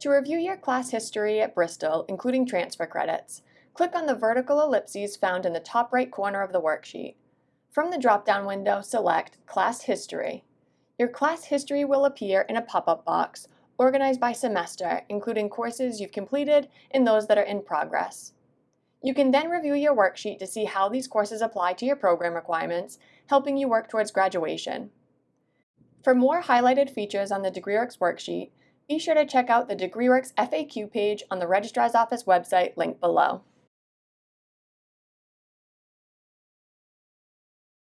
To review your class history at Bristol, including transfer credits, click on the vertical ellipses found in the top right corner of the worksheet. From the drop-down window, select Class History. Your class history will appear in a pop-up box organized by semester, including courses you've completed and those that are in progress. You can then review your worksheet to see how these courses apply to your program requirements, helping you work towards graduation. For more highlighted features on the DegreeWorks worksheet, be sure to check out the DegreeWorks FAQ page on the Registrar's Office website linked below.